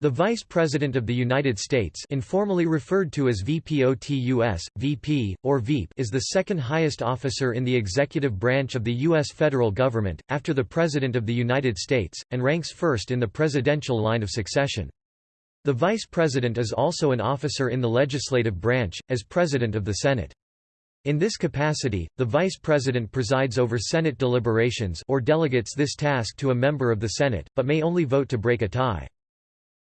The Vice President of the United States informally referred to as VPOTUS, VP, or Veep is the second highest officer in the executive branch of the U.S. federal government, after the President of the United States, and ranks first in the presidential line of succession. The Vice President is also an officer in the legislative branch, as President of the Senate. In this capacity, the Vice President presides over Senate deliberations or delegates this task to a member of the Senate, but may only vote to break a tie.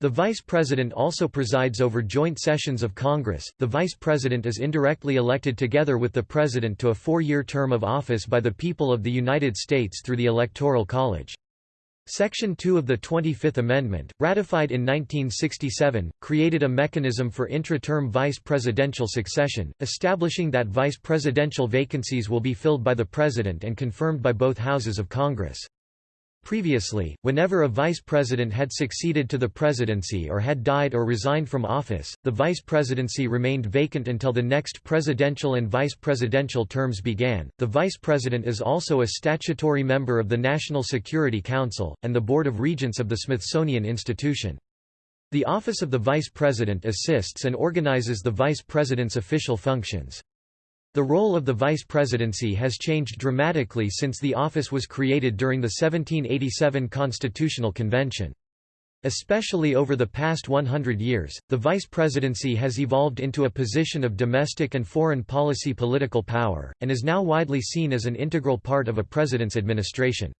The Vice President also presides over joint sessions of Congress. The Vice President is indirectly elected together with the President to a four-year term of office by the people of the United States through the Electoral College. Section 2 of the 25th Amendment, ratified in 1967, created a mechanism for intra-term vice presidential succession, establishing that vice presidential vacancies will be filled by the President and confirmed by both houses of Congress. Previously, whenever a vice president had succeeded to the presidency or had died or resigned from office, the vice presidency remained vacant until the next presidential and vice presidential terms began. The vice president is also a statutory member of the National Security Council, and the Board of Regents of the Smithsonian Institution. The office of the vice president assists and organizes the vice president's official functions. The role of the vice presidency has changed dramatically since the office was created during the 1787 Constitutional Convention. Especially over the past 100 years, the vice presidency has evolved into a position of domestic and foreign policy political power, and is now widely seen as an integral part of a president's administration.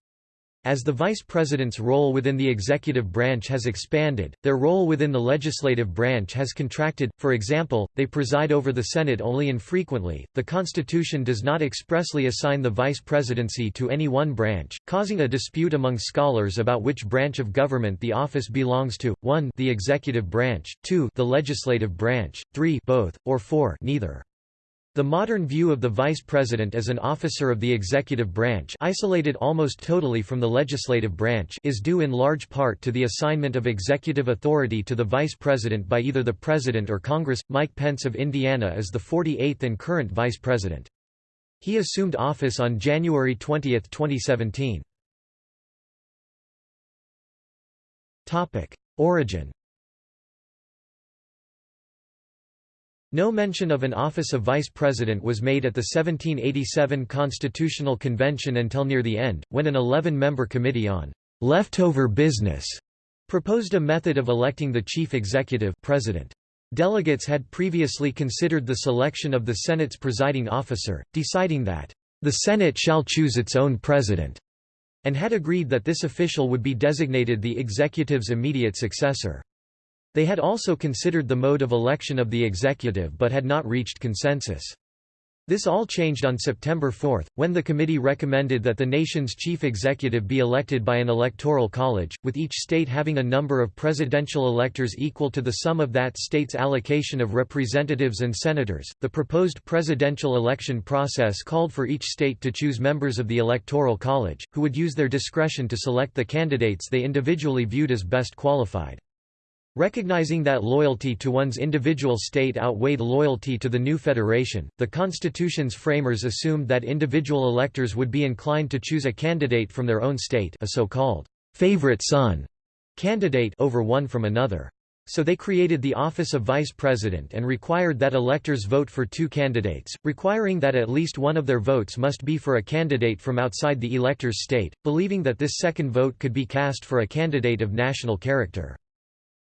As the vice president's role within the executive branch has expanded, their role within the legislative branch has contracted. For example, they preside over the Senate only infrequently. The Constitution does not expressly assign the vice presidency to any one branch, causing a dispute among scholars about which branch of government the office belongs to: 1, the executive branch; 2, the legislative branch; 3, both, or 4, neither. The modern view of the vice president as an officer of the executive branch isolated almost totally from the legislative branch is due in large part to the assignment of executive authority to the vice president by either the president or Congress. Mike Pence of Indiana is the 48th and current vice president. He assumed office on January 20, 2017. Topic: Origin No mention of an office of vice president was made at the 1787 Constitutional Convention until near the end, when an 11-member committee on leftover business proposed a method of electing the chief executive president. Delegates had previously considered the selection of the Senate's presiding officer, deciding that the Senate shall choose its own president, and had agreed that this official would be designated the executive's immediate successor. They had also considered the mode of election of the executive but had not reached consensus. This all changed on September 4, when the committee recommended that the nation's chief executive be elected by an electoral college, with each state having a number of presidential electors equal to the sum of that state's allocation of representatives and senators. The proposed presidential election process called for each state to choose members of the electoral college, who would use their discretion to select the candidates they individually viewed as best qualified. Recognizing that loyalty to one's individual state outweighed loyalty to the new federation, the Constitution's framers assumed that individual electors would be inclined to choose a candidate from their own state a so-called favorite son candidate over one from another. So they created the office of vice president and required that electors vote for two candidates, requiring that at least one of their votes must be for a candidate from outside the elector's state, believing that this second vote could be cast for a candidate of national character.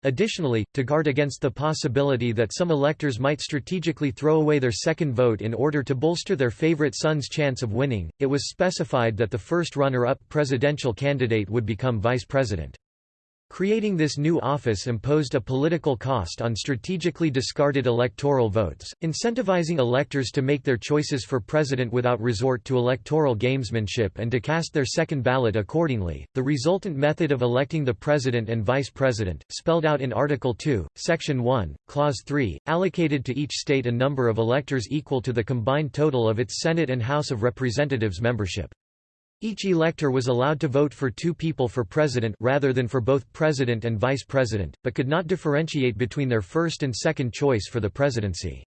Additionally, to guard against the possibility that some electors might strategically throw away their second vote in order to bolster their favorite son's chance of winning, it was specified that the first runner-up presidential candidate would become vice president. Creating this new office imposed a political cost on strategically discarded electoral votes, incentivizing electors to make their choices for president without resort to electoral gamesmanship and to cast their second ballot accordingly. The resultant method of electing the president and vice president, spelled out in Article 2, Section 1, Clause 3, allocated to each state a number of electors equal to the combined total of its Senate and House of Representatives membership. Each elector was allowed to vote for two people for president rather than for both president and vice president, but could not differentiate between their first and second choice for the presidency.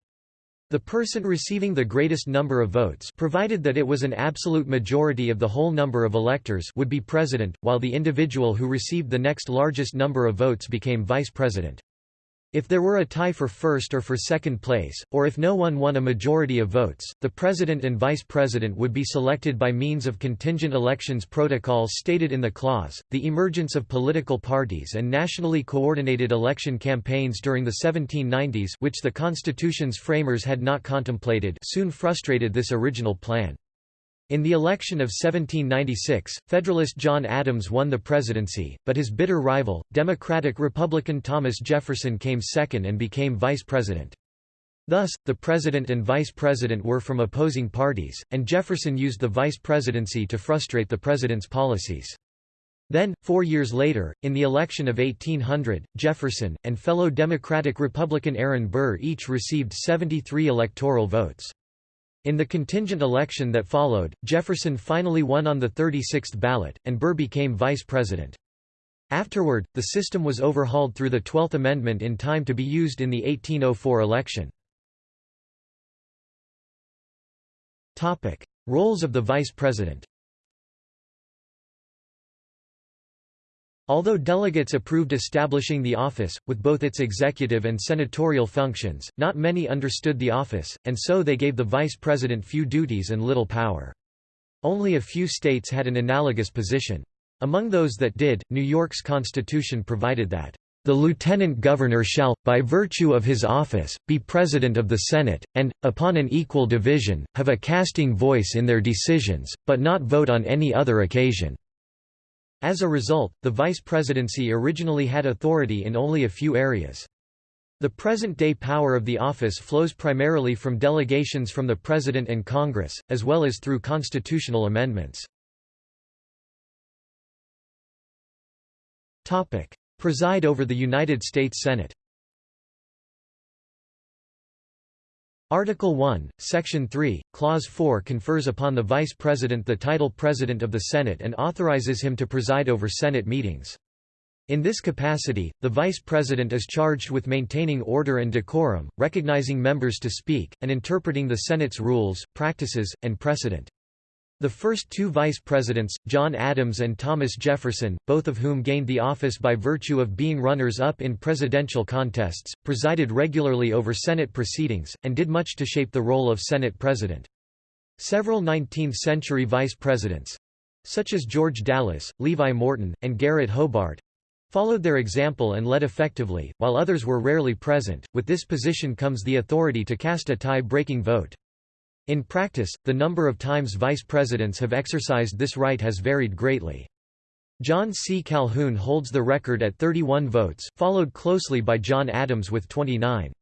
The person receiving the greatest number of votes provided that it was an absolute majority of the whole number of electors would be president, while the individual who received the next largest number of votes became vice president. If there were a tie for first or for second place, or if no one won a majority of votes, the president and vice president would be selected by means of contingent elections protocol stated in the clause. The emergence of political parties and nationally coordinated election campaigns during the 1790s, which the Constitution's framers had not contemplated, soon frustrated this original plan. In the election of 1796, Federalist John Adams won the presidency, but his bitter rival, Democratic-Republican Thomas Jefferson came second and became vice president. Thus, the president and vice president were from opposing parties, and Jefferson used the vice presidency to frustrate the president's policies. Then, four years later, in the election of 1800, Jefferson, and fellow Democratic-Republican Aaron Burr each received 73 electoral votes. In the contingent election that followed, Jefferson finally won on the 36th ballot, and Burr became vice president. Afterward, the system was overhauled through the Twelfth Amendment in time to be used in the 1804 election. Roles of the vice president Although delegates approved establishing the office, with both its executive and senatorial functions, not many understood the office, and so they gave the vice president few duties and little power. Only a few states had an analogous position. Among those that did, New York's constitution provided that, "...the lieutenant governor shall, by virtue of his office, be president of the Senate, and, upon an equal division, have a casting voice in their decisions, but not vote on any other occasion." As a result, the vice presidency originally had authority in only a few areas. The present-day power of the office flows primarily from delegations from the President and Congress, as well as through constitutional amendments. Preside over the United States Senate Article 1, Section 3, Clause 4 confers upon the Vice President the title President of the Senate and authorizes him to preside over Senate meetings. In this capacity, the Vice President is charged with maintaining order and decorum, recognizing members to speak, and interpreting the Senate's rules, practices, and precedent. The first two vice presidents, John Adams and Thomas Jefferson, both of whom gained the office by virtue of being runners-up in presidential contests, presided regularly over Senate proceedings, and did much to shape the role of Senate president. Several 19th-century vice presidents—such as George Dallas, Levi Morton, and Garret Hobart—followed their example and led effectively, while others were rarely present. With this position comes the authority to cast a tie-breaking vote. In practice, the number of times vice presidents have exercised this right has varied greatly. John C. Calhoun holds the record at 31 votes, followed closely by John Adams with 29.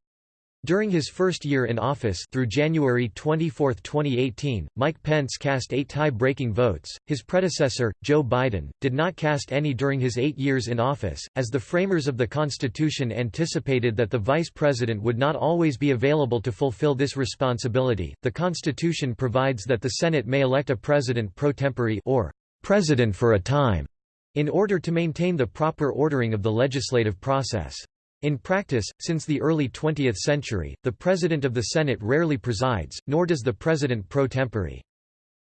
During his first year in office through January 24, 2018, Mike Pence cast eight tie-breaking votes. His predecessor, Joe Biden, did not cast any during his eight years in office, as the framers of the Constitution anticipated that the vice president would not always be available to fulfill this responsibility. The Constitution provides that the Senate may elect a president pro tempore or president for a time in order to maintain the proper ordering of the legislative process. In practice, since the early 20th century, the President of the Senate rarely presides, nor does the President pro tempore.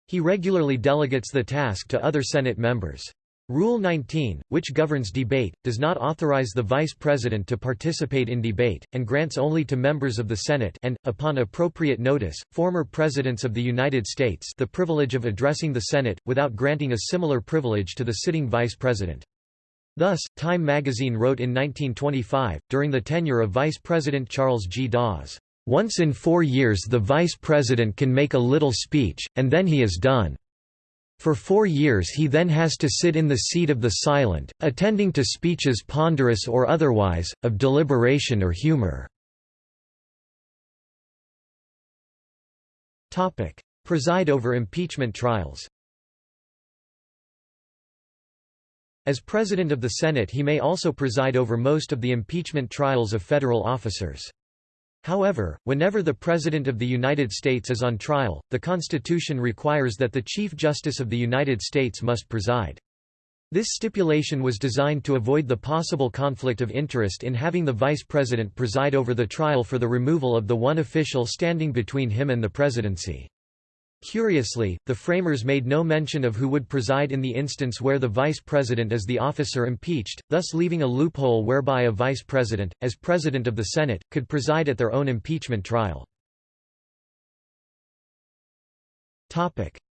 He regularly delegates the task to other Senate members. Rule 19, which governs debate, does not authorize the Vice President to participate in debate, and grants only to members of the Senate and, upon appropriate notice, former Presidents of the United States the privilege of addressing the Senate, without granting a similar privilege to the sitting Vice President. Thus, Time magazine wrote in 1925, during the tenure of Vice President Charles G. Dawes, "...once in four years the Vice President can make a little speech, and then he is done. For four years he then has to sit in the seat of the silent, attending to speeches ponderous or otherwise, of deliberation or humor." Preside over impeachment trials As President of the Senate he may also preside over most of the impeachment trials of federal officers. However, whenever the President of the United States is on trial, the Constitution requires that the Chief Justice of the United States must preside. This stipulation was designed to avoid the possible conflict of interest in having the vice president preside over the trial for the removal of the one official standing between him and the presidency. Curiously, the framers made no mention of who would preside in the instance where the vice president is the officer impeached, thus leaving a loophole whereby a vice president, as president of the Senate, could preside at their own impeachment trial.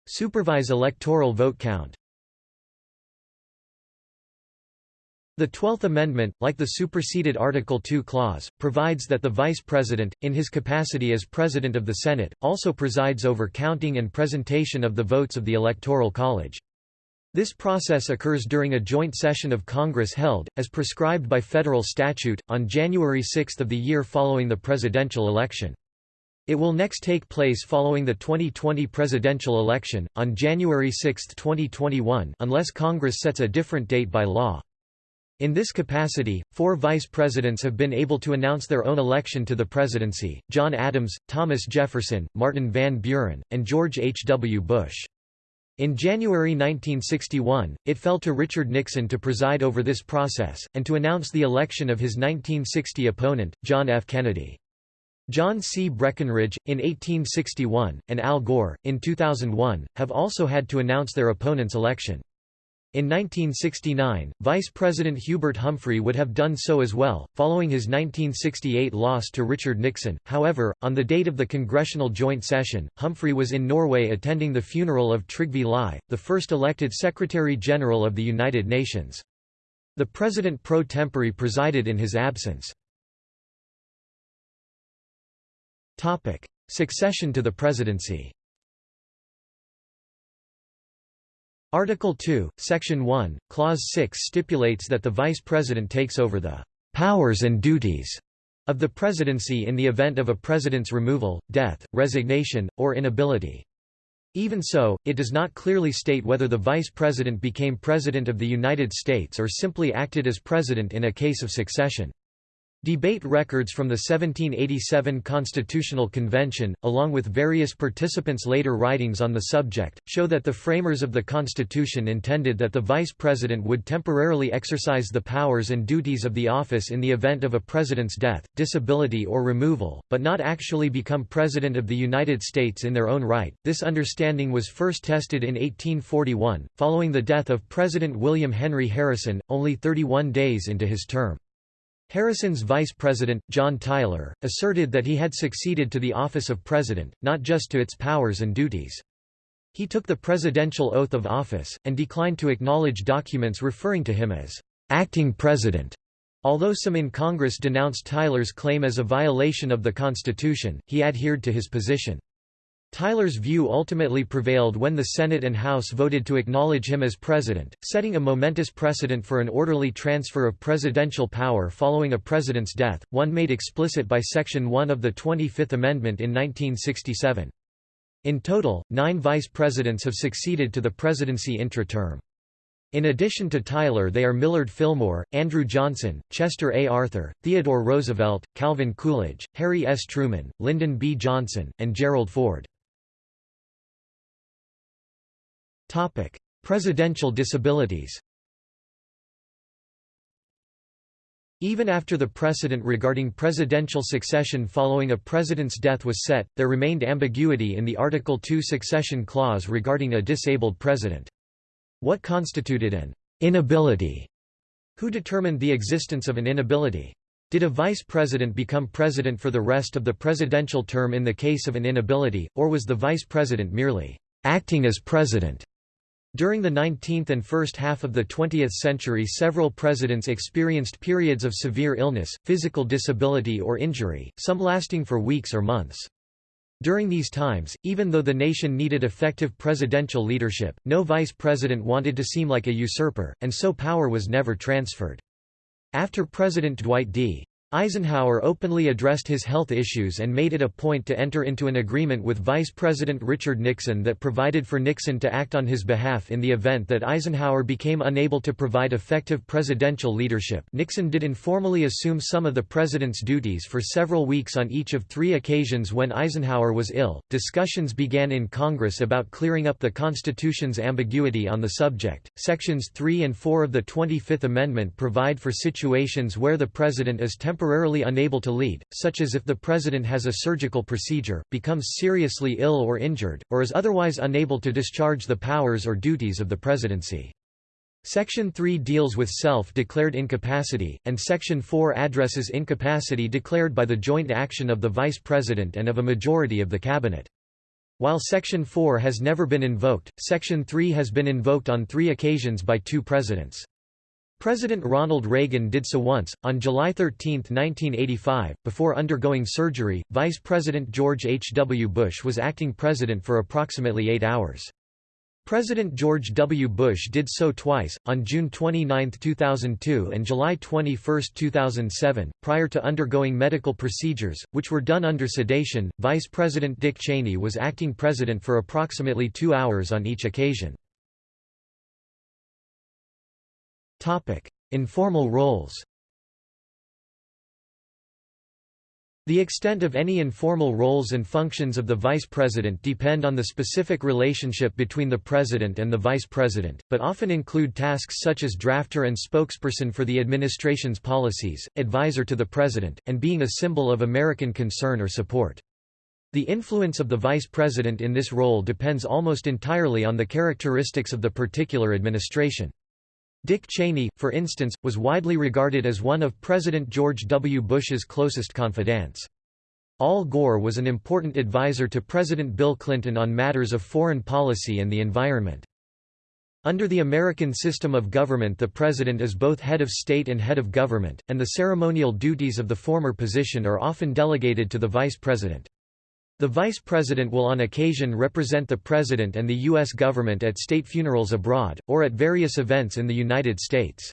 Supervise electoral vote count The Twelfth Amendment, like the superseded Article II clause, provides that the Vice President, in his capacity as President of the Senate, also presides over counting and presentation of the votes of the Electoral College. This process occurs during a joint session of Congress held, as prescribed by federal statute, on January 6 of the year following the presidential election. It will next take place following the 2020 presidential election, on January 6, 2021 unless Congress sets a different date by law. In this capacity, four vice presidents have been able to announce their own election to the presidency, John Adams, Thomas Jefferson, Martin Van Buren, and George H. W. Bush. In January 1961, it fell to Richard Nixon to preside over this process, and to announce the election of his 1960 opponent, John F. Kennedy. John C. Breckinridge, in 1861, and Al Gore, in 2001, have also had to announce their opponent's election. In 1969, Vice President Hubert Humphrey would have done so as well, following his 1968 loss to Richard Nixon. However, on the date of the Congressional Joint Session, Humphrey was in Norway attending the funeral of Trygve Lie, the first elected Secretary-General of the United Nations. The President pro tempore presided in his absence. Succession to the presidency Article 2, Section 1, Clause 6 stipulates that the Vice President takes over the «powers and duties» of the presidency in the event of a president's removal, death, resignation, or inability. Even so, it does not clearly state whether the vice president became President of the United States or simply acted as president in a case of succession. Debate records from the 1787 Constitutional Convention, along with various participants' later writings on the subject, show that the framers of the Constitution intended that the Vice President would temporarily exercise the powers and duties of the office in the event of a president's death, disability or removal, but not actually become President of the United States in their own right. This understanding was first tested in 1841, following the death of President William Henry Harrison, only 31 days into his term. Harrison's vice president, John Tyler, asserted that he had succeeded to the office of president, not just to its powers and duties. He took the presidential oath of office, and declined to acknowledge documents referring to him as acting president. Although some in Congress denounced Tyler's claim as a violation of the Constitution, he adhered to his position. Tyler's view ultimately prevailed when the Senate and House voted to acknowledge him as president, setting a momentous precedent for an orderly transfer of presidential power following a president's death, one made explicit by Section 1 of the 25th Amendment in 1967. In total, nine vice presidents have succeeded to the presidency intra-term. In addition to Tyler they are Millard Fillmore, Andrew Johnson, Chester A. Arthur, Theodore Roosevelt, Calvin Coolidge, Harry S. Truman, Lyndon B. Johnson, and Gerald Ford. Presidential disabilities Even after the precedent regarding presidential succession following a president's death was set, there remained ambiguity in the Article 2 succession clause regarding a disabled president. What constituted an inability? Who determined the existence of an inability? Did a vice president become president for the rest of the presidential term in the case of an inability, or was the vice president merely acting as president? During the 19th and first half of the 20th century several presidents experienced periods of severe illness, physical disability or injury, some lasting for weeks or months. During these times, even though the nation needed effective presidential leadership, no vice president wanted to seem like a usurper, and so power was never transferred. After President Dwight D. Eisenhower openly addressed his health issues and made it a point to enter into an agreement with Vice President Richard Nixon that provided for Nixon to act on his behalf in the event that Eisenhower became unable to provide effective presidential leadership. Nixon did informally assume some of the president's duties for several weeks on each of three occasions when Eisenhower was ill. Discussions began in Congress about clearing up the Constitution's ambiguity on the subject. Sections 3 and 4 of the 25th Amendment provide for situations where the president is temporarily temporarily unable to lead, such as if the president has a surgical procedure, becomes seriously ill or injured, or is otherwise unable to discharge the powers or duties of the presidency. Section 3 deals with self-declared incapacity, and Section 4 addresses incapacity declared by the joint action of the Vice President and of a majority of the Cabinet. While Section 4 has never been invoked, Section 3 has been invoked on three occasions by two presidents. President Ronald Reagan did so once, on July 13, 1985, before undergoing surgery. Vice President George H. W. Bush was acting president for approximately eight hours. President George W. Bush did so twice, on June 29, 2002 and July 21, 2007, prior to undergoing medical procedures, which were done under sedation. Vice President Dick Cheney was acting president for approximately two hours on each occasion. Informal roles The extent of any informal roles and functions of the vice president depend on the specific relationship between the president and the vice president, but often include tasks such as drafter and spokesperson for the administration's policies, advisor to the president, and being a symbol of American concern or support. The influence of the vice president in this role depends almost entirely on the characteristics of the particular administration. Dick Cheney, for instance, was widely regarded as one of President George W. Bush's closest confidants. Al Gore was an important advisor to President Bill Clinton on matters of foreign policy and the environment. Under the American system of government the President is both head of state and head of government, and the ceremonial duties of the former position are often delegated to the Vice President. The Vice President will on occasion represent the President and the U.S. government at state funerals abroad, or at various events in the United States.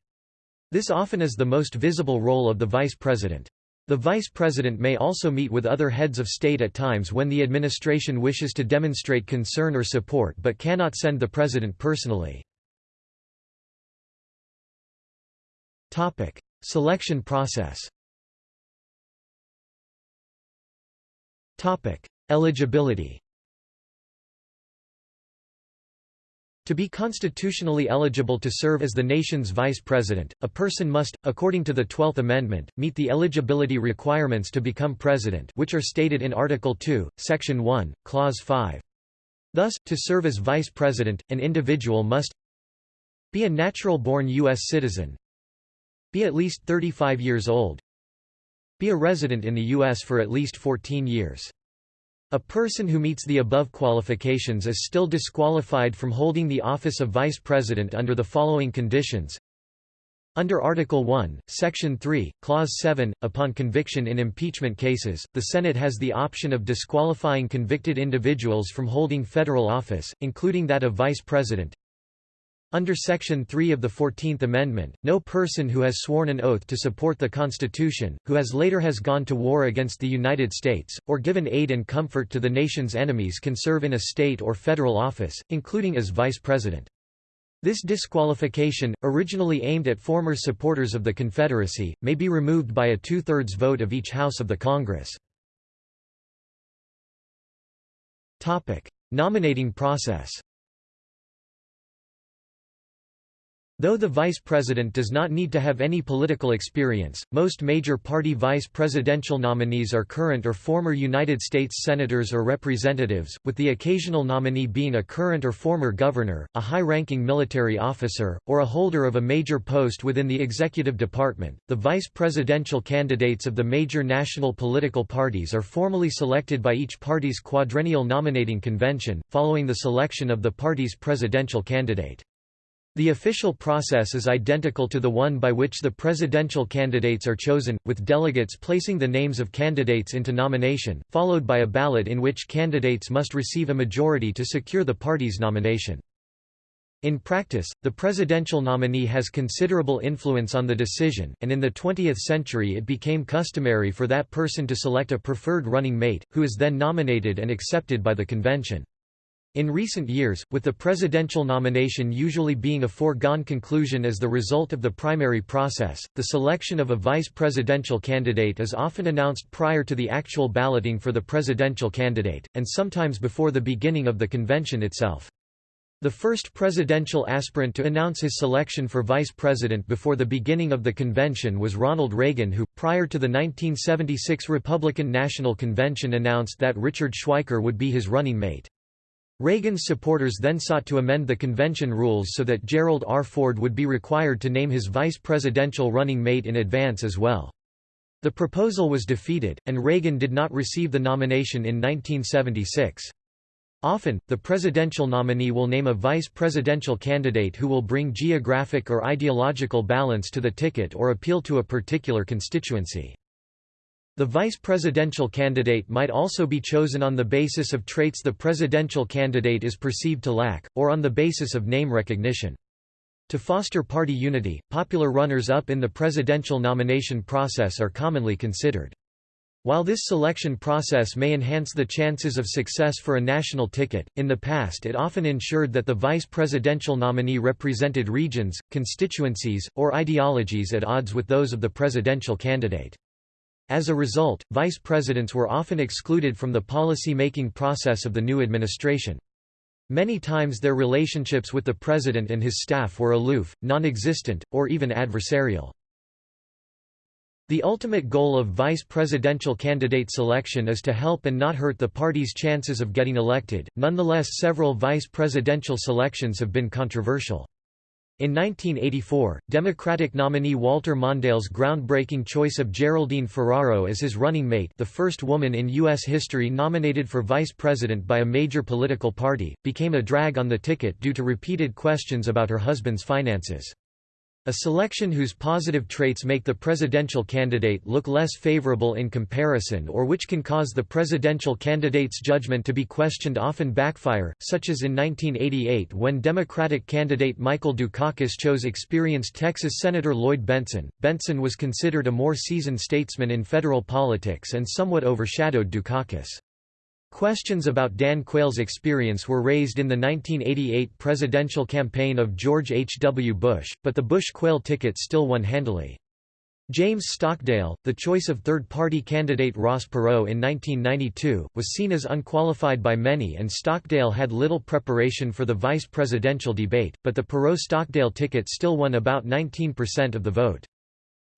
This often is the most visible role of the Vice President. The Vice President may also meet with other heads of state at times when the administration wishes to demonstrate concern or support but cannot send the President personally. Selection process Eligibility To be constitutionally eligible to serve as the nation's vice president, a person must, according to the Twelfth Amendment, meet the eligibility requirements to become president which are stated in Article 2, Section 1, Clause 5. Thus, to serve as vice president, an individual must be a natural-born U.S. citizen be at least 35 years old be a resident in the U.S. for at least 14 years a person who meets the above qualifications is still disqualified from holding the office of vice president under the following conditions. Under Article 1, Section 3, Clause 7, upon conviction in impeachment cases, the Senate has the option of disqualifying convicted individuals from holding federal office, including that of vice president. Under Section 3 of the Fourteenth Amendment, no person who has sworn an oath to support the Constitution, who has later has gone to war against the United States, or given aid and comfort to the nation's enemies can serve in a state or federal office, including as vice president. This disqualification, originally aimed at former supporters of the Confederacy, may be removed by a two-thirds vote of each House of the Congress. Nominating process Though the vice president does not need to have any political experience, most major party vice presidential nominees are current or former United States senators or representatives, with the occasional nominee being a current or former governor, a high-ranking military officer, or a holder of a major post within the executive department. The vice presidential candidates of the major national political parties are formally selected by each party's quadrennial nominating convention, following the selection of the party's presidential candidate. The official process is identical to the one by which the presidential candidates are chosen, with delegates placing the names of candidates into nomination, followed by a ballot in which candidates must receive a majority to secure the party's nomination. In practice, the presidential nominee has considerable influence on the decision, and in the 20th century it became customary for that person to select a preferred running mate, who is then nominated and accepted by the convention. In recent years, with the presidential nomination usually being a foregone conclusion as the result of the primary process, the selection of a vice presidential candidate is often announced prior to the actual balloting for the presidential candidate, and sometimes before the beginning of the convention itself. The first presidential aspirant to announce his selection for vice president before the beginning of the convention was Ronald Reagan who, prior to the 1976 Republican National Convention announced that Richard Schweiker would be his running mate. Reagan's supporters then sought to amend the convention rules so that Gerald R. Ford would be required to name his vice presidential running mate in advance as well. The proposal was defeated, and Reagan did not receive the nomination in 1976. Often, the presidential nominee will name a vice presidential candidate who will bring geographic or ideological balance to the ticket or appeal to a particular constituency. The vice presidential candidate might also be chosen on the basis of traits the presidential candidate is perceived to lack, or on the basis of name recognition. To foster party unity, popular runners-up in the presidential nomination process are commonly considered. While this selection process may enhance the chances of success for a national ticket, in the past it often ensured that the vice presidential nominee represented regions, constituencies, or ideologies at odds with those of the presidential candidate. As a result, vice presidents were often excluded from the policy-making process of the new administration. Many times their relationships with the president and his staff were aloof, non-existent, or even adversarial. The ultimate goal of vice presidential candidate selection is to help and not hurt the party's chances of getting elected, nonetheless several vice presidential selections have been controversial. In 1984, Democratic nominee Walter Mondale's groundbreaking choice of Geraldine Ferraro as his running mate the first woman in U.S. history nominated for vice president by a major political party, became a drag on the ticket due to repeated questions about her husband's finances. A selection whose positive traits make the presidential candidate look less favorable in comparison or which can cause the presidential candidate's judgment to be questioned often backfire, such as in 1988 when Democratic candidate Michael Dukakis chose experienced Texas Senator Lloyd Bentsen. Bentsen was considered a more seasoned statesman in federal politics and somewhat overshadowed Dukakis. Questions about Dan Quayle's experience were raised in the 1988 presidential campaign of George H. W. Bush, but the Bush-Quayle ticket still won handily. James Stockdale, the choice of third-party candidate Ross Perot in 1992, was seen as unqualified by many and Stockdale had little preparation for the vice presidential debate, but the Perot-Stockdale ticket still won about 19% of the vote.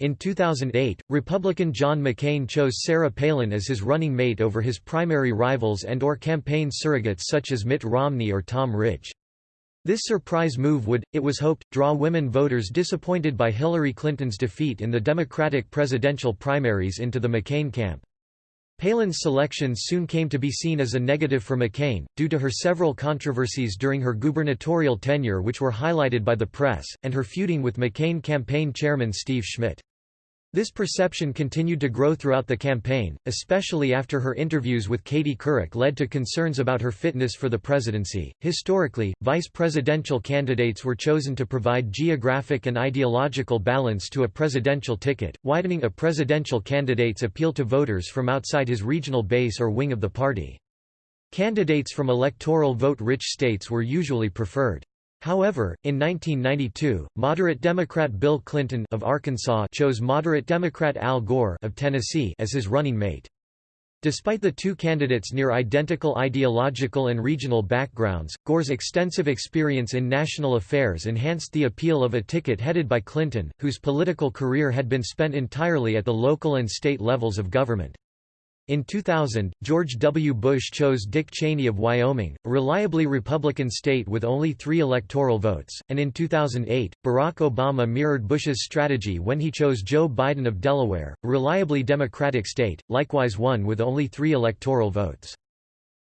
In 2008, Republican John McCain chose Sarah Palin as his running mate over his primary rivals and or campaign surrogates such as Mitt Romney or Tom Ridge. This surprise move would, it was hoped, draw women voters disappointed by Hillary Clinton's defeat in the Democratic presidential primaries into the McCain camp. Palin's selections soon came to be seen as a negative for McCain, due to her several controversies during her gubernatorial tenure which were highlighted by the press, and her feuding with McCain campaign chairman Steve Schmidt. This perception continued to grow throughout the campaign, especially after her interviews with Katie Couric led to concerns about her fitness for the presidency. Historically, vice presidential candidates were chosen to provide geographic and ideological balance to a presidential ticket, widening a presidential candidate's appeal to voters from outside his regional base or wing of the party. Candidates from electoral vote-rich states were usually preferred. However, in 1992, moderate Democrat Bill Clinton of Arkansas chose moderate Democrat Al Gore of Tennessee as his running mate. Despite the two candidates' near identical ideological and regional backgrounds, Gore's extensive experience in national affairs enhanced the appeal of a ticket headed by Clinton, whose political career had been spent entirely at the local and state levels of government. In 2000, George W. Bush chose Dick Cheney of Wyoming, a reliably Republican state with only three electoral votes, and in 2008, Barack Obama mirrored Bush's strategy when he chose Joe Biden of Delaware, a reliably Democratic state, likewise one with only three electoral votes.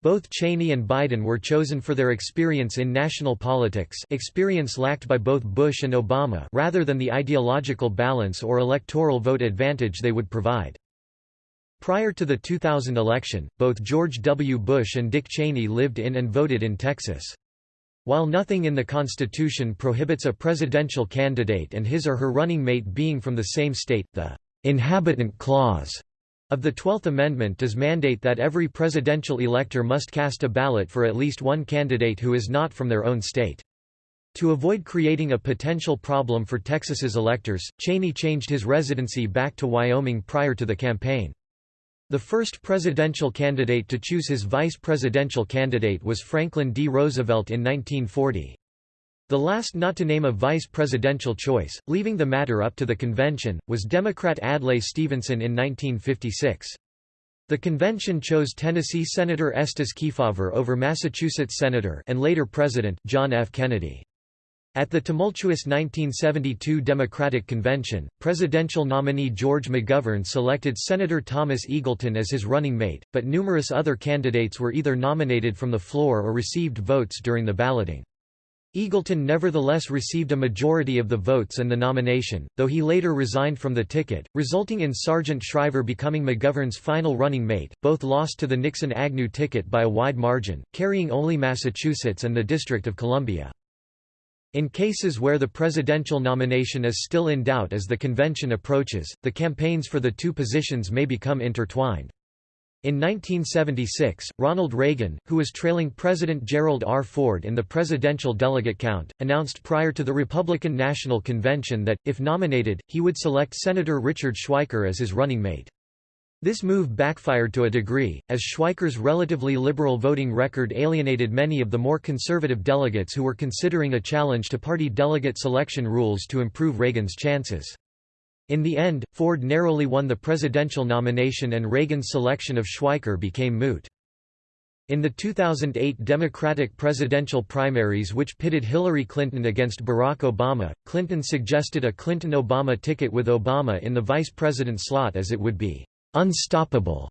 Both Cheney and Biden were chosen for their experience in national politics experience lacked by both Bush and Obama rather than the ideological balance or electoral vote advantage they would provide. Prior to the 2000 election, both George W. Bush and Dick Cheney lived in and voted in Texas. While nothing in the Constitution prohibits a presidential candidate and his or her running mate being from the same state, the «inhabitant clause» of the Twelfth Amendment does mandate that every presidential elector must cast a ballot for at least one candidate who is not from their own state. To avoid creating a potential problem for Texas's electors, Cheney changed his residency back to Wyoming prior to the campaign. The first presidential candidate to choose his vice presidential candidate was Franklin D. Roosevelt in 1940. The last not to name a vice presidential choice, leaving the matter up to the convention, was Democrat Adlai Stevenson in 1956. The convention chose Tennessee Senator Estes Kefauver over Massachusetts Senator and later President John F. Kennedy. At the tumultuous 1972 Democratic Convention, presidential nominee George McGovern selected Senator Thomas Eagleton as his running mate, but numerous other candidates were either nominated from the floor or received votes during the balloting. Eagleton nevertheless received a majority of the votes and the nomination, though he later resigned from the ticket, resulting in Sargent Shriver becoming McGovern's final running mate. Both lost to the Nixon Agnew ticket by a wide margin, carrying only Massachusetts and the District of Columbia. In cases where the presidential nomination is still in doubt as the convention approaches, the campaigns for the two positions may become intertwined. In 1976, Ronald Reagan, who was trailing President Gerald R. Ford in the presidential delegate count, announced prior to the Republican National Convention that, if nominated, he would select Senator Richard Schweiker as his running mate. This move backfired to a degree, as Schweiker's relatively liberal voting record alienated many of the more conservative delegates who were considering a challenge to party delegate selection rules to improve Reagan's chances. In the end, Ford narrowly won the presidential nomination and Reagan's selection of Schweiker became moot. In the 2008 Democratic presidential primaries which pitted Hillary Clinton against Barack Obama, Clinton suggested a Clinton-Obama ticket with Obama in the vice president slot as it would be unstoppable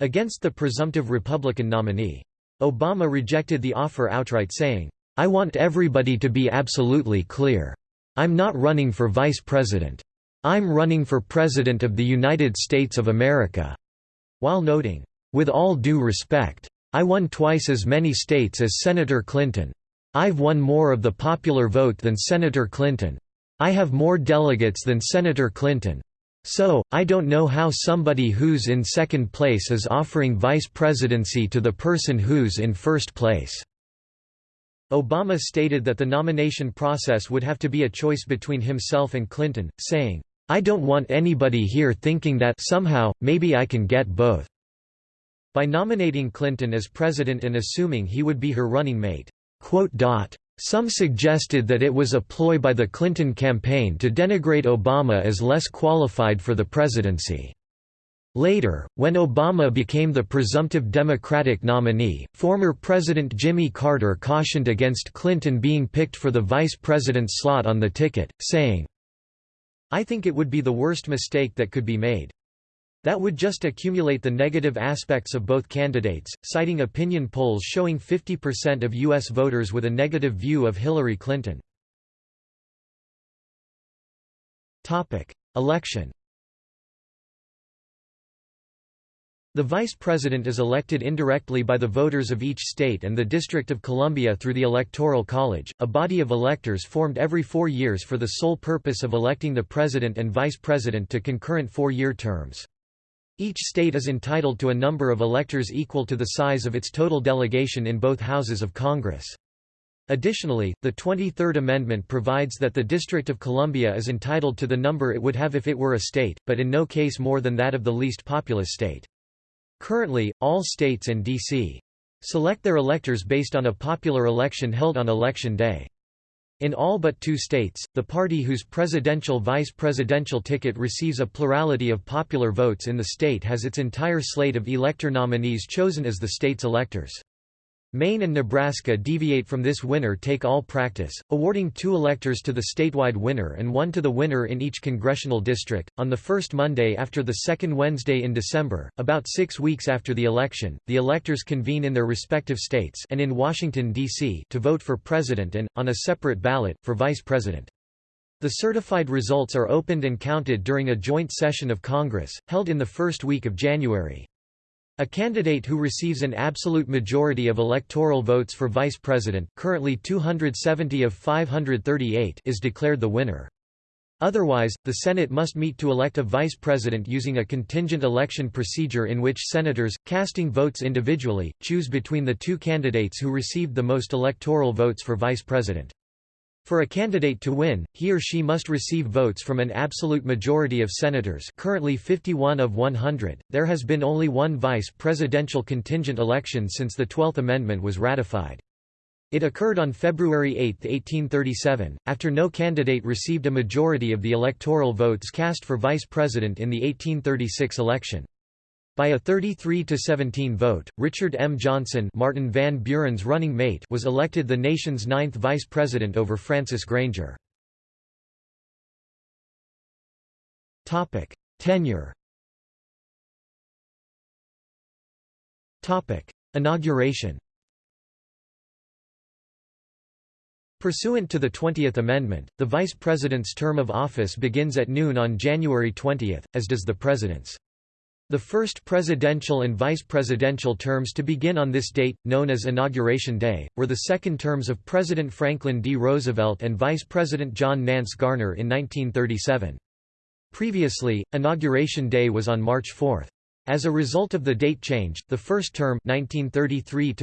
against the presumptive Republican nominee. Obama rejected the offer outright saying, I want everybody to be absolutely clear. I'm not running for vice president. I'm running for President of the United States of America, while noting, with all due respect, I won twice as many states as Senator Clinton. I've won more of the popular vote than Senator Clinton. I have more delegates than Senator Clinton. So, I don't know how somebody who's in second place is offering vice presidency to the person who's in first place." Obama stated that the nomination process would have to be a choice between himself and Clinton, saying, I don't want anybody here thinking that somehow, maybe I can get both." By nominating Clinton as president and assuming he would be her running mate. Some suggested that it was a ploy by the Clinton campaign to denigrate Obama as less qualified for the presidency. Later, when Obama became the presumptive Democratic nominee, former President Jimmy Carter cautioned against Clinton being picked for the vice president slot on the ticket, saying, I think it would be the worst mistake that could be made. That would just accumulate the negative aspects of both candidates, citing opinion polls showing 50% of U.S. voters with a negative view of Hillary Clinton. Election The vice president is elected indirectly by the voters of each state and the District of Columbia through the Electoral College, a body of electors formed every four years for the sole purpose of electing the president and vice president to concurrent four-year terms. Each state is entitled to a number of electors equal to the size of its total delegation in both houses of Congress. Additionally, the 23rd Amendment provides that the District of Columbia is entitled to the number it would have if it were a state, but in no case more than that of the least populous state. Currently, all states and D.C. select their electors based on a popular election held on Election Day. In all but two states, the party whose presidential-vice presidential ticket receives a plurality of popular votes in the state has its entire slate of elector nominees chosen as the state's electors. Maine and Nebraska deviate from this winner-take-all practice, awarding two electors to the statewide winner and one to the winner in each congressional district. On the first Monday after the second Wednesday in December, about six weeks after the election, the electors convene in their respective states and in Washington, D.C. to vote for president and, on a separate ballot, for vice president. The certified results are opened and counted during a joint session of Congress, held in the first week of January. A candidate who receives an absolute majority of electoral votes for vice president currently 270 of 538 is declared the winner. Otherwise, the Senate must meet to elect a vice president using a contingent election procedure in which senators, casting votes individually, choose between the two candidates who received the most electoral votes for vice president. For a candidate to win, he or she must receive votes from an absolute majority of senators currently 51 of 100. There has been only one vice presidential contingent election since the Twelfth Amendment was ratified. It occurred on February 8, 1837, after no candidate received a majority of the electoral votes cast for vice president in the 1836 election. By a 33–17 vote, Richard M. Johnson Martin Van Buren's running mate was elected the nation's ninth vice president over Francis Granger. Tenure Inauguration Pursuant to the 20th Amendment, the Vice President's term of office begins at noon on January 20, as does the President's. The first presidential and vice presidential terms to begin on this date, known as Inauguration Day, were the second terms of President Franklin D. Roosevelt and Vice President John Nance Garner in 1937. Previously, Inauguration Day was on March 4. As a result of the date change, the first term 1933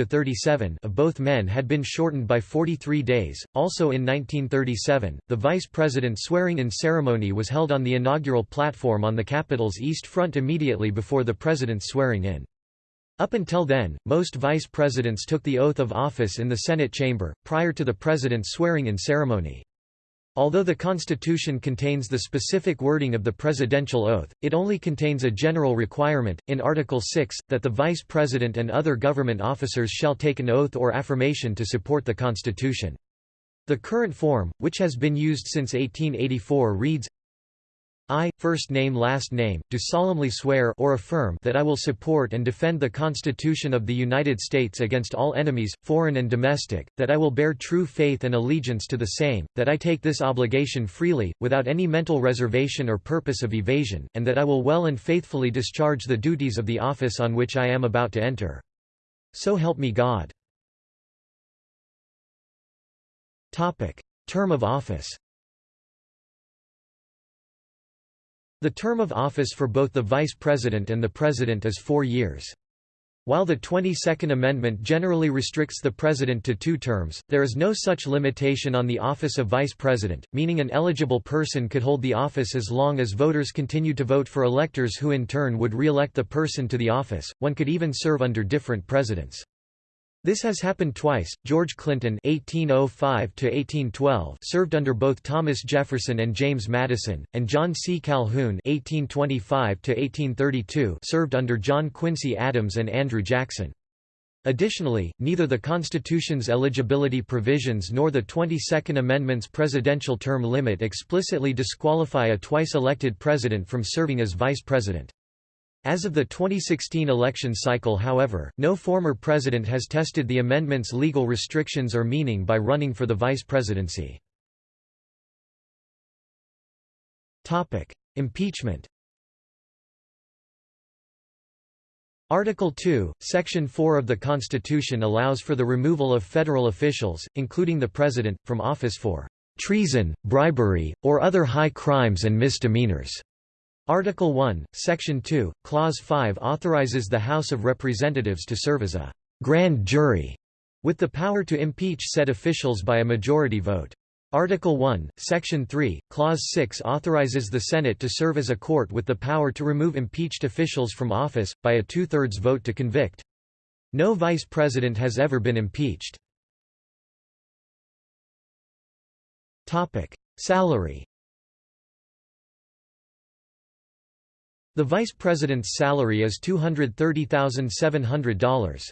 of both men had been shortened by 43 days. Also in 1937, the vice president swearing-in ceremony was held on the inaugural platform on the Capitol's East Front immediately before the president's swearing-in. Up until then, most vice presidents took the oath of office in the Senate chamber, prior to the president's swearing-in ceremony. Although the Constitution contains the specific wording of the presidential oath, it only contains a general requirement, in Article 6, that the Vice President and other government officers shall take an oath or affirmation to support the Constitution. The current form, which has been used since 1884 reads, I, first name last name, do solemnly swear or affirm that I will support and defend the Constitution of the United States against all enemies, foreign and domestic, that I will bear true faith and allegiance to the same, that I take this obligation freely, without any mental reservation or purpose of evasion, and that I will well and faithfully discharge the duties of the office on which I am about to enter. So help me God. Term of office The term of office for both the Vice President and the President is four years. While the 22nd Amendment generally restricts the President to two terms, there is no such limitation on the office of Vice President, meaning an eligible person could hold the office as long as voters continue to vote for electors who in turn would re-elect the person to the office, one could even serve under different presidents. This has happened twice. George Clinton (1805–1812) served under both Thomas Jefferson and James Madison, and John C. Calhoun (1825–1832) served under John Quincy Adams and Andrew Jackson. Additionally, neither the Constitution's eligibility provisions nor the 22nd Amendment's presidential term limit explicitly disqualify a twice-elected president from serving as vice president. As of the 2016 election cycle however, no former president has tested the amendment's legal restrictions or meaning by running for the vice presidency. Impeachment Article 2, Section 4 of the Constitution allows for the removal of federal officials, including the President, from office for "...treason, bribery, or other high crimes and misdemeanors." Article 1, Section 2, Clause 5 authorizes the House of Representatives to serve as a «grand jury» with the power to impeach said officials by a majority vote. Article 1, Section 3, Clause 6 authorizes the Senate to serve as a court with the power to remove impeached officials from office, by a two-thirds vote to convict. No vice president has ever been impeached. Salary The vice president's salary is $230,700.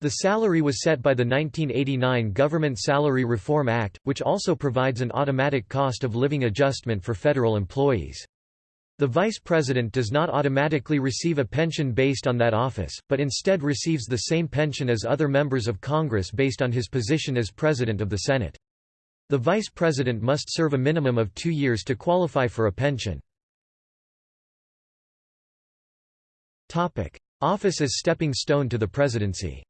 The salary was set by the 1989 Government Salary Reform Act, which also provides an automatic cost of living adjustment for federal employees. The vice president does not automatically receive a pension based on that office, but instead receives the same pension as other members of Congress based on his position as President of the Senate. The vice president must serve a minimum of two years to qualify for a pension. Office as stepping stone to the presidency.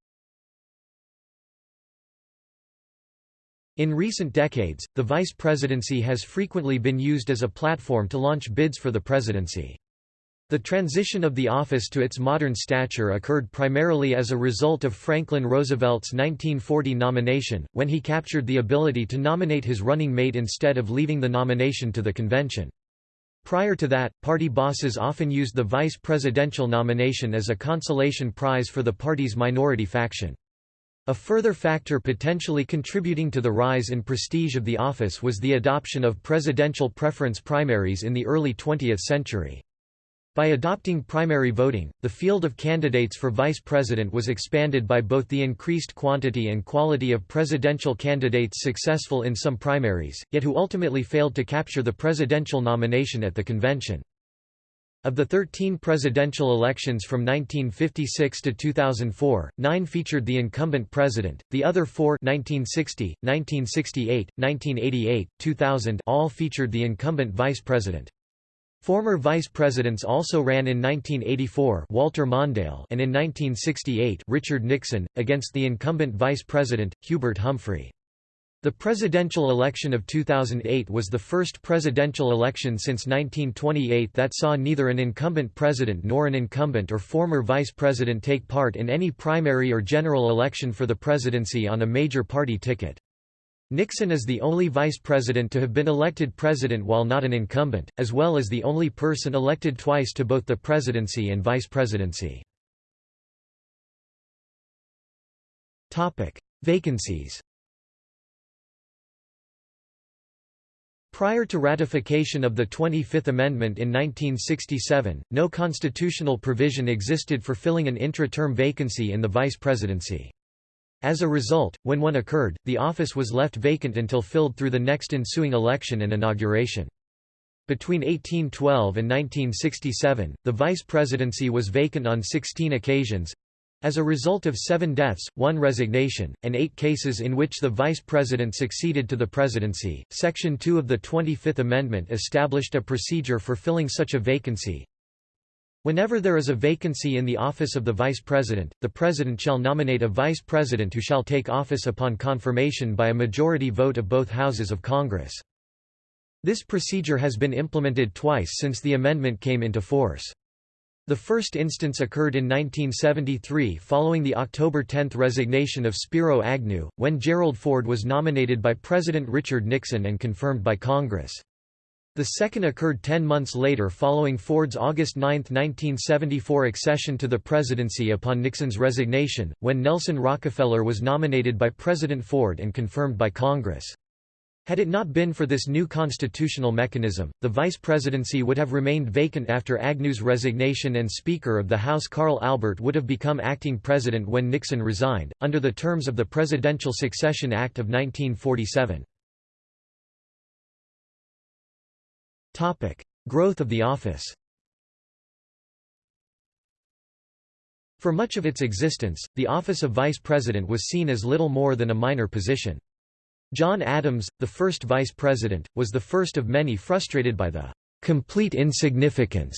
In recent decades, the vice presidency has frequently been used as a platform to launch bids for the presidency. The transition of the office to its modern stature occurred primarily as a result of Franklin Roosevelt's 1940 nomination, when he captured the ability to nominate his running mate instead of leaving the nomination to the convention. Prior to that, party bosses often used the vice presidential nomination as a consolation prize for the party's minority faction. A further factor potentially contributing to the rise in prestige of the office was the adoption of presidential preference primaries in the early 20th century. By adopting primary voting, the field of candidates for vice president was expanded by both the increased quantity and quality of presidential candidates successful in some primaries, yet who ultimately failed to capture the presidential nomination at the convention. Of the 13 presidential elections from 1956 to 2004, nine featured the incumbent president, the other four 1960, 1968, 1988, 2000 all featured the incumbent vice president. Former vice presidents also ran in 1984 Walter Mondale and in 1968 Richard Nixon, against the incumbent vice president, Hubert Humphrey. The presidential election of 2008 was the first presidential election since 1928 that saw neither an incumbent president nor an incumbent or former vice president take part in any primary or general election for the presidency on a major party ticket. Nixon is the only vice president to have been elected president while not an incumbent, as well as the only person elected twice to both the presidency and vice presidency. Topic: Vacancies Prior to ratification of the 25th Amendment in 1967, no constitutional provision existed for filling an intra-term vacancy in the vice presidency. As a result, when one occurred, the office was left vacant until filled through the next ensuing election and inauguration. Between 1812 and 1967, the vice presidency was vacant on 16 occasions, as a result of seven deaths, one resignation, and eight cases in which the vice president succeeded to the presidency, Section 2 of the 25th Amendment established a procedure for filling such a vacancy. Whenever there is a vacancy in the office of the vice president, the president shall nominate a vice president who shall take office upon confirmation by a majority vote of both houses of Congress. This procedure has been implemented twice since the amendment came into force. The first instance occurred in 1973 following the October 10 resignation of Spiro Agnew, when Gerald Ford was nominated by President Richard Nixon and confirmed by Congress. The second occurred ten months later following Ford's August 9, 1974 accession to the presidency upon Nixon's resignation, when Nelson Rockefeller was nominated by President Ford and confirmed by Congress. Had it not been for this new constitutional mechanism, the vice presidency would have remained vacant after Agnew's resignation and Speaker of the House Carl Albert would have become acting president when Nixon resigned, under the terms of the Presidential Succession Act of 1947. Growth of the office For much of its existence, the office of vice president was seen as little more than a minor position. John Adams, the first vice president, was the first of many frustrated by the complete insignificance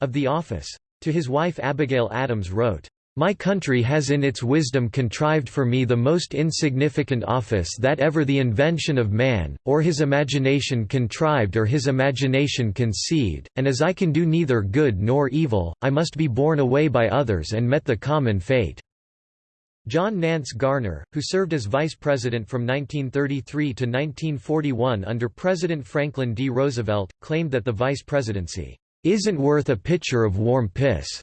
of the office. To his wife Abigail Adams wrote, my country has in its wisdom contrived for me the most insignificant office that ever the invention of man, or his imagination contrived or his imagination conceived, and as I can do neither good nor evil, I must be borne away by others and met the common fate. John Nance Garner, who served as vice president from 1933 to 1941 under President Franklin D. Roosevelt, claimed that the vice presidency isn't worth a pitcher of warm piss.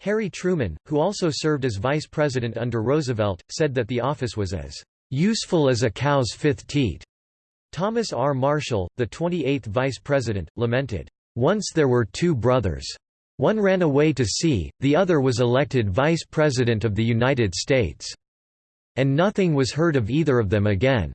Harry Truman, who also served as vice president under Roosevelt, said that the office was as useful as a cow's fifth teat. Thomas R. Marshall, the 28th vice president, lamented, Once there were two brothers. One ran away to sea, the other was elected Vice President of the United States. And nothing was heard of either of them again.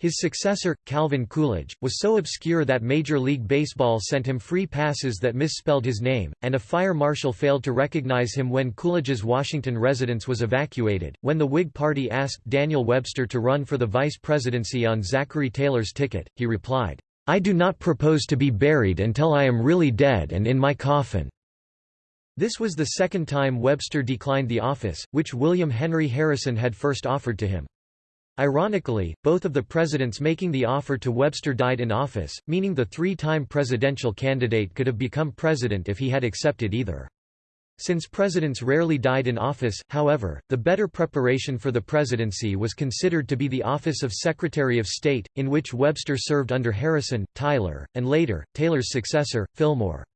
His successor, Calvin Coolidge, was so obscure that Major League Baseball sent him free passes that misspelled his name, and a fire marshal failed to recognize him when Coolidge's Washington residence was evacuated. When the Whig Party asked Daniel Webster to run for the vice presidency on Zachary Taylor's ticket, he replied, I do not propose to be buried until I am really dead and in my coffin. This was the second time Webster declined the office, which William Henry Harrison had first offered to him. Ironically, both of the presidents making the offer to Webster died in office, meaning the three-time presidential candidate could have become president if he had accepted either. Since presidents rarely died in office, however, the better preparation for the presidency was considered to be the office of Secretary of State, in which Webster served under Harrison, Tyler, and later, Taylor's successor, Fillmore.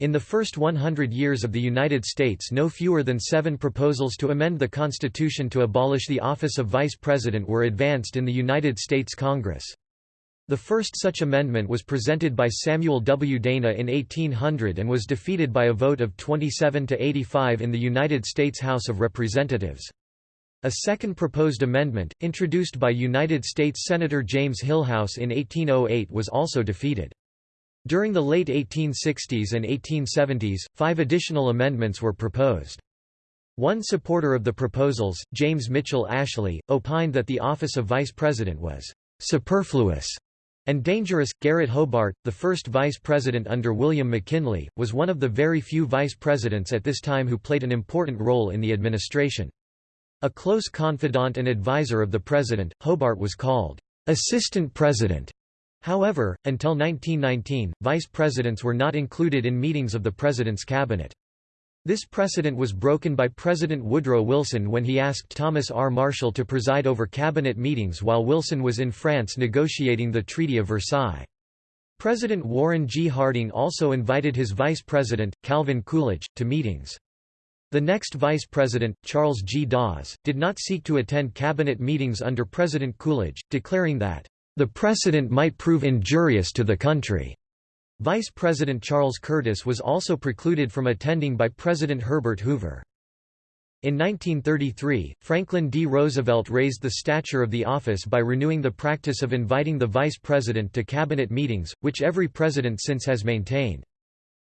In the first 100 years of the United States no fewer than seven proposals to amend the Constitution to abolish the office of Vice President were advanced in the United States Congress. The first such amendment was presented by Samuel W. Dana in 1800 and was defeated by a vote of 27 to 85 in the United States House of Representatives. A second proposed amendment, introduced by United States Senator James Hillhouse in 1808 was also defeated. During the late 1860s and 1870s, five additional amendments were proposed. One supporter of the proposals, James Mitchell Ashley, opined that the office of vice president was superfluous and dangerous. Garret Hobart, the first vice president under William McKinley, was one of the very few vice presidents at this time who played an important role in the administration. A close confidant and advisor of the president, Hobart was called assistant president However, until 1919, vice presidents were not included in meetings of the president's cabinet. This precedent was broken by President Woodrow Wilson when he asked Thomas R. Marshall to preside over cabinet meetings while Wilson was in France negotiating the Treaty of Versailles. President Warren G. Harding also invited his vice president, Calvin Coolidge, to meetings. The next vice president, Charles G. Dawes, did not seek to attend cabinet meetings under President Coolidge, declaring that the precedent might prove injurious to the country. Vice President Charles Curtis was also precluded from attending by President Herbert Hoover. In 1933, Franklin D. Roosevelt raised the stature of the office by renewing the practice of inviting the vice president to cabinet meetings, which every president since has maintained.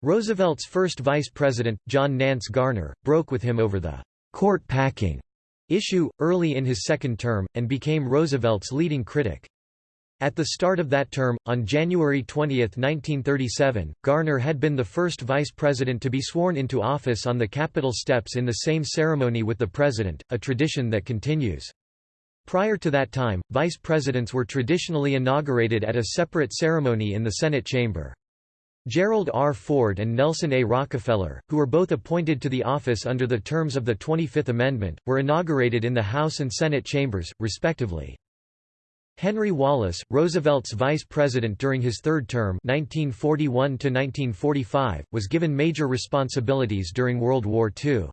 Roosevelt's first vice president, John Nance Garner, broke with him over the court packing issue, early in his second term, and became Roosevelt's leading critic. At the start of that term, on January 20, 1937, Garner had been the first vice president to be sworn into office on the Capitol steps in the same ceremony with the president, a tradition that continues. Prior to that time, vice presidents were traditionally inaugurated at a separate ceremony in the Senate chamber. Gerald R. Ford and Nelson A. Rockefeller, who were both appointed to the office under the terms of the 25th Amendment, were inaugurated in the House and Senate chambers, respectively. Henry Wallace, Roosevelt's vice president during his third term 1941 was given major responsibilities during World War II.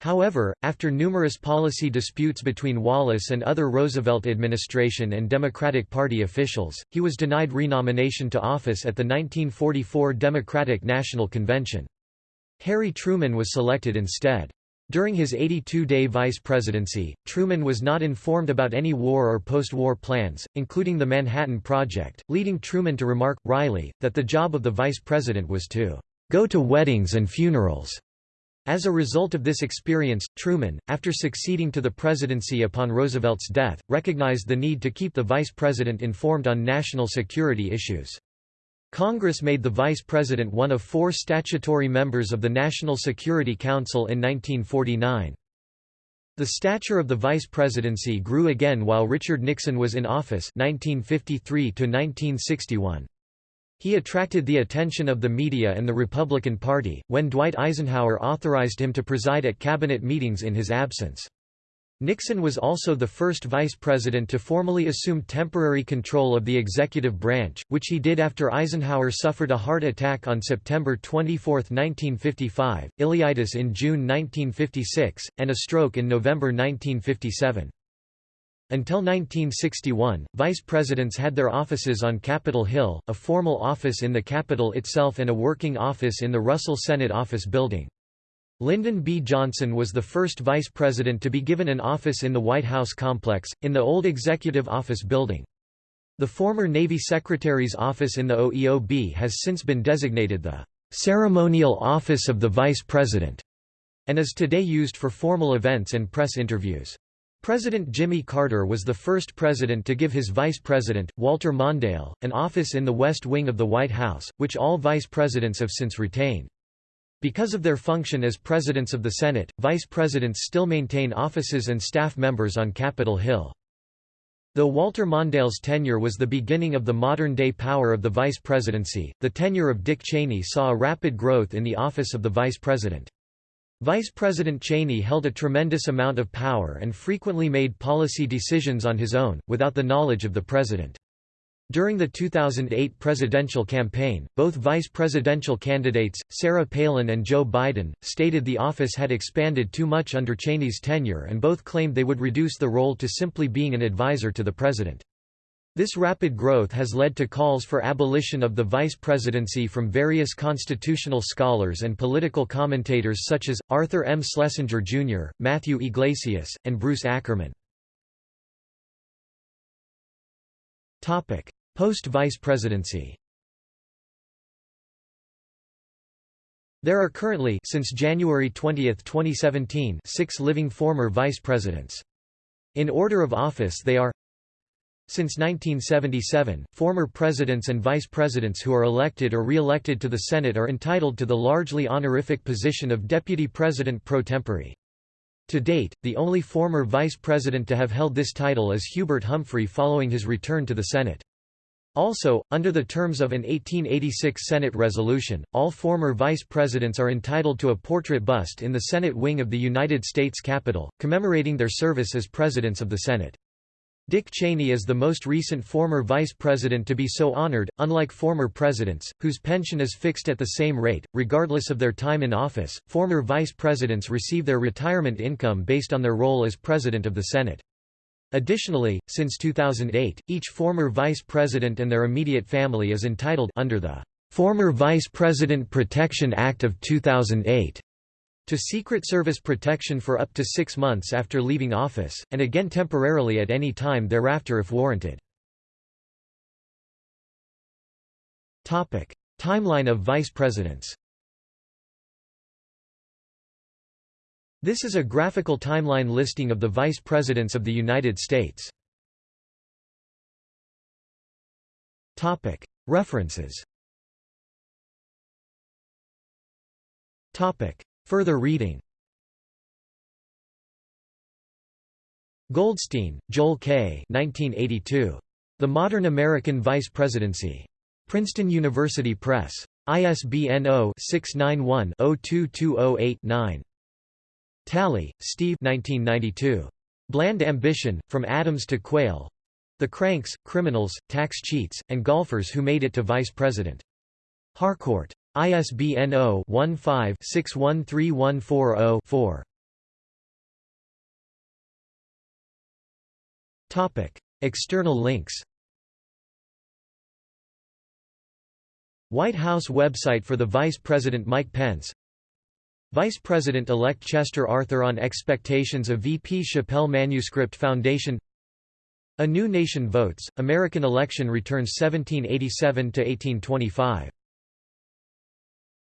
However, after numerous policy disputes between Wallace and other Roosevelt administration and Democratic Party officials, he was denied renomination to office at the 1944 Democratic National Convention. Harry Truman was selected instead. During his 82-day vice presidency, Truman was not informed about any war or post-war plans, including the Manhattan Project, leading Truman to remark, wryly, that the job of the vice president was to go to weddings and funerals. As a result of this experience, Truman, after succeeding to the presidency upon Roosevelt's death, recognized the need to keep the vice president informed on national security issues. Congress made the Vice President one of four statutory members of the National Security Council in 1949. The stature of the vice presidency grew again while Richard Nixon was in office 1953 -1961. He attracted the attention of the media and the Republican Party, when Dwight Eisenhower authorized him to preside at cabinet meetings in his absence. Nixon was also the first vice president to formally assume temporary control of the executive branch, which he did after Eisenhower suffered a heart attack on September 24, 1955, ileitis in June 1956, and a stroke in November 1957. Until 1961, vice presidents had their offices on Capitol Hill, a formal office in the Capitol itself and a working office in the Russell Senate Office Building. Lyndon B. Johnson was the first vice president to be given an office in the White House complex, in the old Executive Office building. The former Navy Secretary's office in the OEOB has since been designated the ceremonial office of the Vice President, and is today used for formal events and press interviews. President Jimmy Carter was the first president to give his vice president, Walter Mondale, an office in the West Wing of the White House, which all vice presidents have since retained. Because of their function as presidents of the Senate, vice presidents still maintain offices and staff members on Capitol Hill. Though Walter Mondale's tenure was the beginning of the modern-day power of the vice presidency, the tenure of Dick Cheney saw a rapid growth in the office of the vice president. Vice President Cheney held a tremendous amount of power and frequently made policy decisions on his own, without the knowledge of the president. During the 2008 presidential campaign, both vice presidential candidates, Sarah Palin and Joe Biden, stated the office had expanded too much under Cheney's tenure and both claimed they would reduce the role to simply being an advisor to the president. This rapid growth has led to calls for abolition of the vice presidency from various constitutional scholars and political commentators such as, Arthur M. Schlesinger Jr., Matthew Yglesias, and Bruce Ackerman. Post-vice presidency There are currently since January 20, 2017 six living former vice presidents. In order of office they are Since 1977, former presidents and vice presidents who are elected or re-elected to the Senate are entitled to the largely honorific position of Deputy President pro tempore. To date, the only former vice president to have held this title is Hubert Humphrey following his return to the Senate. Also, under the terms of an 1886 Senate resolution, all former vice presidents are entitled to a portrait bust in the Senate wing of the United States Capitol, commemorating their service as presidents of the Senate. Dick Cheney is the most recent former vice president to be so honored, unlike former presidents, whose pension is fixed at the same rate, regardless of their time in office. Former vice presidents receive their retirement income based on their role as president of the Senate. Additionally, since 2008, each former vice president and their immediate family is entitled under the Former Vice President Protection Act of 2008 to Secret Service protection for up to six months after leaving office, and again temporarily at any time thereafter if warranted. Timeline of vice presidents This is a graphical timeline listing of the Vice Presidents of the United States. References Further reading Goldstein, Joel K. 1982. The Modern American Vice Presidency. Princeton University Press. ISBN 0-691-02208-9. Tally, Steve 1992. Bland Ambition, From Adams to Quayle. The Cranks, Criminals, Tax Cheats, and Golfers Who Made It to Vice President. Harcourt. ISBN 0-15-613140-4. External links White House website for the Vice President Mike Pence Vice President-elect Chester Arthur on expectations of VP Shapell Manuscript Foundation. A New Nation Votes, American Election Returns 1787–1825